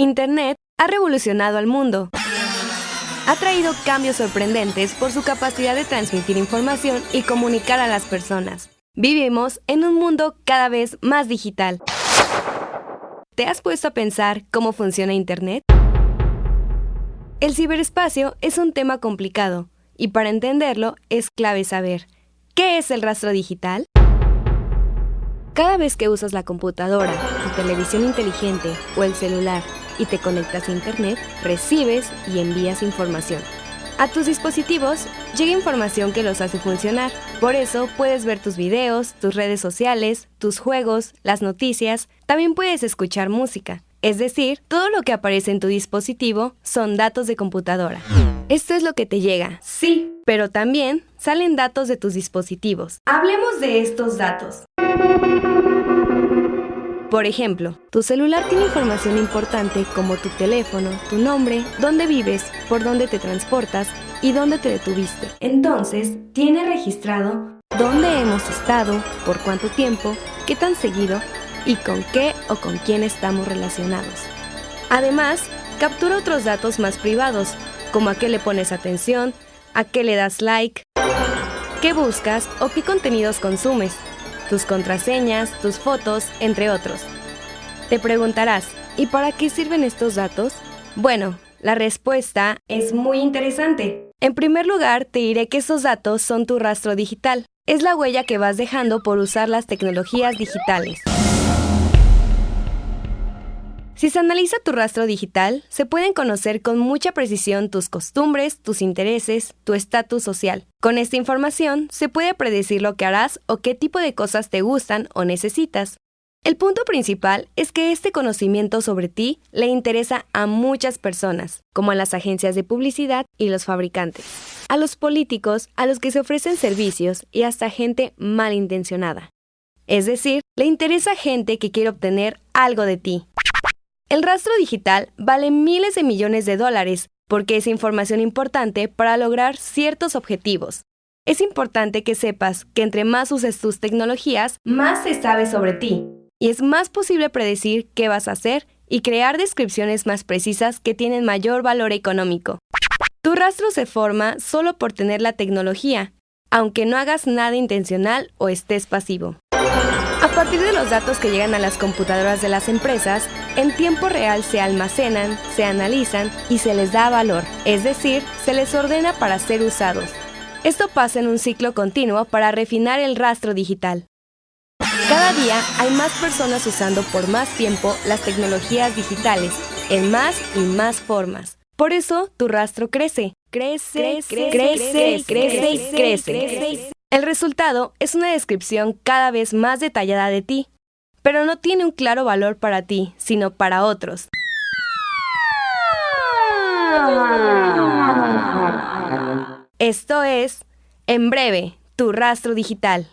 Internet ha revolucionado al mundo. Ha traído cambios sorprendentes por su capacidad de transmitir información y comunicar a las personas. Vivimos en un mundo cada vez más digital. ¿Te has puesto a pensar cómo funciona Internet? El ciberespacio es un tema complicado y para entenderlo es clave saber ¿qué es el rastro digital? Cada vez que usas la computadora, tu televisión inteligente o el celular y te conectas a Internet, recibes y envías información. A tus dispositivos llega información que los hace funcionar. Por eso puedes ver tus videos, tus redes sociales, tus juegos, las noticias. También puedes escuchar música. Es decir, todo lo que aparece en tu dispositivo son datos de computadora. Esto es lo que te llega, sí, pero también salen datos de tus dispositivos. Hablemos de estos datos. Por ejemplo, tu celular tiene información importante como tu teléfono, tu nombre, dónde vives, por dónde te transportas y dónde te detuviste. Entonces, tiene registrado dónde hemos estado, por cuánto tiempo, qué tan seguido y con qué o con quién estamos relacionados. Además, captura otros datos más privados, como a qué le pones atención, a qué le das like, qué buscas o qué contenidos consumes tus contraseñas, tus fotos, entre otros. Te preguntarás, ¿y para qué sirven estos datos? Bueno, la respuesta es muy interesante. En primer lugar, te diré que esos datos son tu rastro digital. Es la huella que vas dejando por usar las tecnologías digitales. Si se analiza tu rastro digital, se pueden conocer con mucha precisión tus costumbres, tus intereses, tu estatus social. Con esta información se puede predecir lo que harás o qué tipo de cosas te gustan o necesitas. El punto principal es que este conocimiento sobre ti le interesa a muchas personas, como a las agencias de publicidad y los fabricantes, a los políticos, a los que se ofrecen servicios y hasta gente malintencionada. Es decir, le interesa gente que quiere obtener algo de ti. El rastro digital vale miles de millones de dólares porque es información importante para lograr ciertos objetivos. Es importante que sepas que entre más uses tus tecnologías, más se sabe sobre ti. Y es más posible predecir qué vas a hacer y crear descripciones más precisas que tienen mayor valor económico. Tu rastro se forma solo por tener la tecnología, aunque no hagas nada intencional o estés pasivo. A partir de los datos que llegan a las computadoras de las empresas, en tiempo real se almacenan, se analizan y se les da valor, es decir, se les ordena para ser usados. Esto pasa en un ciclo continuo para refinar el rastro digital. Cada día hay más personas usando por más tiempo las tecnologías digitales, en más y más formas. Por eso tu rastro crece, crece, crece, crece, crece, crece. El resultado es una descripción cada vez más detallada de ti, pero no tiene un claro valor para ti, sino para otros. Esto es, en breve, tu rastro digital.